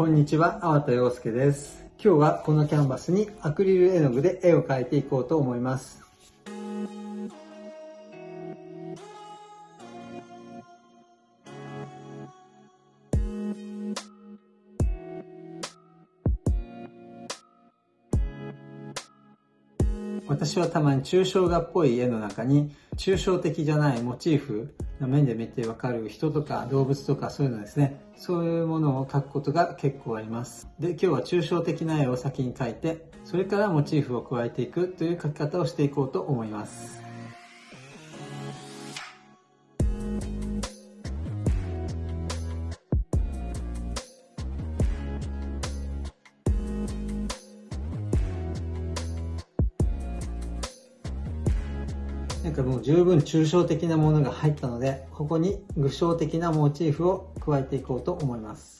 こんにちは、粟田洋介です。今日はこのキャンバスにアクリル絵の具で絵を描いていこうと思います。私はたまに抽象画っぽい絵の中に抽象的じゃないモチーフの面で見てわかる人とか動物とかそういうのですね。そういうものを描くことが結構あります。で今日は抽象的な絵を先に描いてそれからモチーフを加えていくという描き方をしていこうと思います。なんかもう十分抽象的なものが入ったので、ここに具象的なモチーフを加えていこうと思います。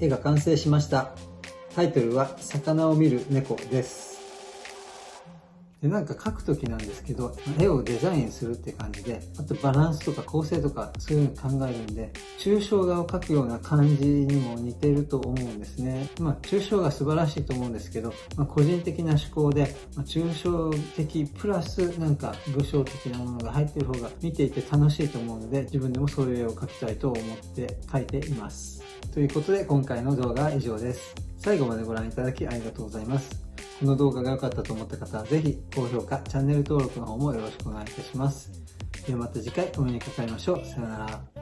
絵が完成しました。タイトルは、魚を見る猫です。で、なんか描くときなんですけど、絵をデザインするって感じで、あとバランスとか構成とかそういうの考えるんで、抽象画を描くような感じにも似てると思うんですね。まあ、抽象画素晴らしいと思うんですけど、まあ、個人的な思考で、まあ、抽象的プラスなんか具象的なものが入ってる方が見ていて楽しいと思うので、自分でもそういう絵を描きたいと思って描いています。ということで、今回の動画は以上です。最後までご覧いただきありがとうございます。この動画が良かったと思った方はぜひ高評価、チャンネル登録の方もよろしくお願いいたします。ではまた次回お目にかかりましょう。さよなら。